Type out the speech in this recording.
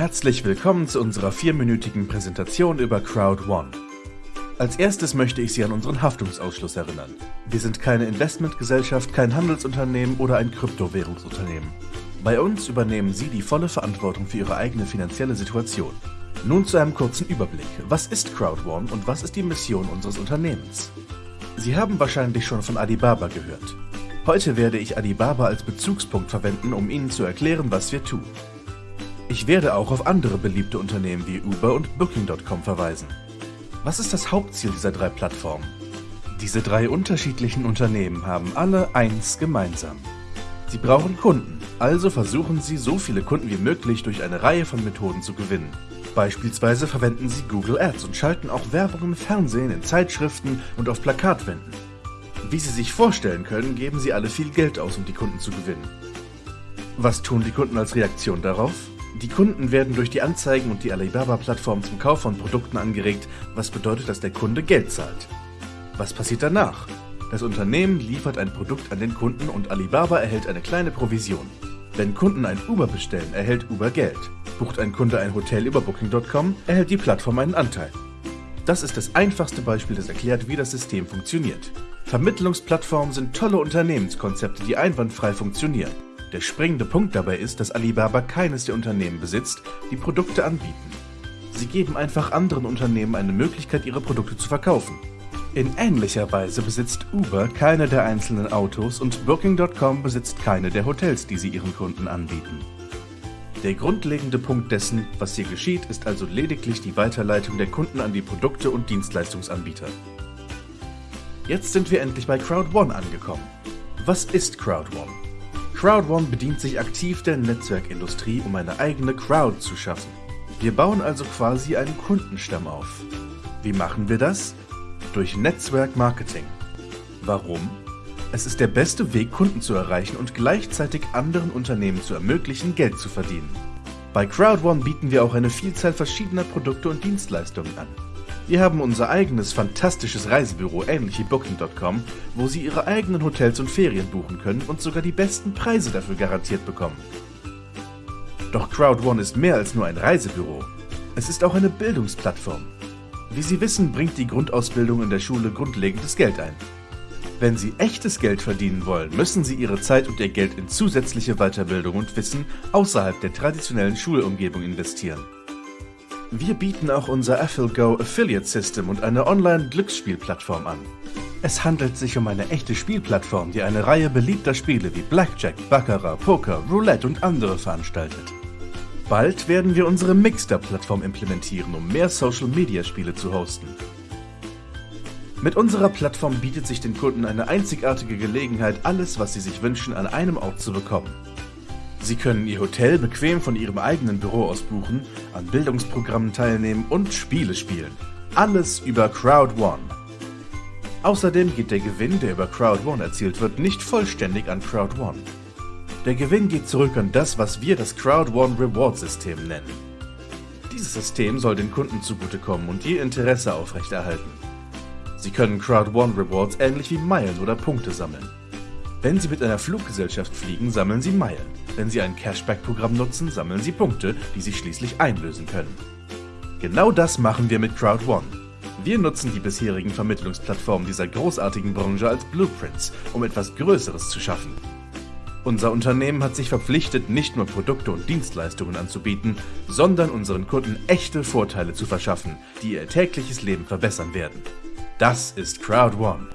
Herzlich willkommen zu unserer vierminütigen Präsentation über CrowdOne. Als erstes möchte ich Sie an unseren Haftungsausschluss erinnern. Wir sind keine Investmentgesellschaft, kein Handelsunternehmen oder ein Kryptowährungsunternehmen. Bei uns übernehmen Sie die volle Verantwortung für Ihre eigene finanzielle Situation. Nun zu einem kurzen Überblick. Was ist CrowdOne und was ist die Mission unseres Unternehmens? Sie haben wahrscheinlich schon von Alibaba gehört. Heute werde ich Alibaba als Bezugspunkt verwenden, um Ihnen zu erklären, was wir tun. Ich werde auch auf andere beliebte Unternehmen wie Uber und Booking.com verweisen. Was ist das Hauptziel dieser drei Plattformen? Diese drei unterschiedlichen Unternehmen haben alle eins gemeinsam. Sie brauchen Kunden, also versuchen sie, so viele Kunden wie möglich durch eine Reihe von Methoden zu gewinnen. Beispielsweise verwenden sie Google Ads und schalten auch Werbung im Fernsehen, in Zeitschriften und auf Plakatwänden. Wie Sie sich vorstellen können, geben sie alle viel Geld aus, um die Kunden zu gewinnen. Was tun die Kunden als Reaktion darauf? Die Kunden werden durch die Anzeigen und die Alibaba-Plattform zum Kauf von Produkten angeregt, was bedeutet, dass der Kunde Geld zahlt. Was passiert danach? Das Unternehmen liefert ein Produkt an den Kunden und Alibaba erhält eine kleine Provision. Wenn Kunden ein Uber bestellen, erhält Uber Geld. Bucht ein Kunde ein Hotel über Booking.com, erhält die Plattform einen Anteil. Das ist das einfachste Beispiel, das erklärt, wie das System funktioniert. Vermittlungsplattformen sind tolle Unternehmenskonzepte, die einwandfrei funktionieren. Der springende Punkt dabei ist, dass Alibaba keines der Unternehmen besitzt, die Produkte anbieten. Sie geben einfach anderen Unternehmen eine Möglichkeit, ihre Produkte zu verkaufen. In ähnlicher Weise besitzt Uber keine der einzelnen Autos und Booking.com besitzt keine der Hotels, die sie ihren Kunden anbieten. Der grundlegende Punkt dessen, was hier geschieht, ist also lediglich die Weiterleitung der Kunden an die Produkte und Dienstleistungsanbieter. Jetzt sind wir endlich bei Crowd1 angekommen. Was ist Crowd1? Crowd1 bedient sich aktiv der Netzwerkindustrie, um eine eigene Crowd zu schaffen. Wir bauen also quasi einen Kundenstamm auf. Wie machen wir das? Durch Netzwerkmarketing. Warum? Es ist der beste Weg, Kunden zu erreichen und gleichzeitig anderen Unternehmen zu ermöglichen, Geld zu verdienen. Bei Crowd1 bieten wir auch eine Vielzahl verschiedener Produkte und Dienstleistungen an. Wir haben unser eigenes fantastisches Reisebüro ähnlich wie Booking.com, wo Sie Ihre eigenen Hotels und Ferien buchen können und sogar die besten Preise dafür garantiert bekommen. Doch CrowdOne ist mehr als nur ein Reisebüro. Es ist auch eine Bildungsplattform. Wie Sie wissen, bringt die Grundausbildung in der Schule grundlegendes Geld ein. Wenn Sie echtes Geld verdienen wollen, müssen Sie Ihre Zeit und Ihr Geld in zusätzliche Weiterbildung und Wissen außerhalb der traditionellen Schulumgebung investieren. Wir bieten auch unser AffilGo Affiliate System und eine Online-Glücksspielplattform an. Es handelt sich um eine echte Spielplattform, die eine Reihe beliebter Spiele wie Blackjack, Baccarat, Poker, Roulette und andere veranstaltet. Bald werden wir unsere Mixter-Plattform implementieren, um mehr Social-Media-Spiele zu hosten. Mit unserer Plattform bietet sich den Kunden eine einzigartige Gelegenheit, alles, was sie sich wünschen, an einem Ort zu bekommen. Sie können Ihr Hotel bequem von Ihrem eigenen Büro aus buchen, an Bildungsprogrammen teilnehmen und Spiele spielen. Alles über CrowdOne. Außerdem geht der Gewinn, der über CrowdOne erzielt wird, nicht vollständig an CrowdOne. Der Gewinn geht zurück an das, was wir das CrowdOne Reward System nennen. Dieses System soll den Kunden zugutekommen und ihr Interesse aufrechterhalten. Sie können CrowdOne Rewards ähnlich wie Meilen oder Punkte sammeln. Wenn Sie mit einer Fluggesellschaft fliegen, sammeln Sie Meilen. Wenn Sie ein Cashback-Programm nutzen, sammeln Sie Punkte, die Sie schließlich einlösen können. Genau das machen wir mit CrowdOne. Wir nutzen die bisherigen Vermittlungsplattformen dieser großartigen Branche als Blueprints, um etwas Größeres zu schaffen. Unser Unternehmen hat sich verpflichtet, nicht nur Produkte und Dienstleistungen anzubieten, sondern unseren Kunden echte Vorteile zu verschaffen, die ihr tägliches Leben verbessern werden. Das ist CrowdOne.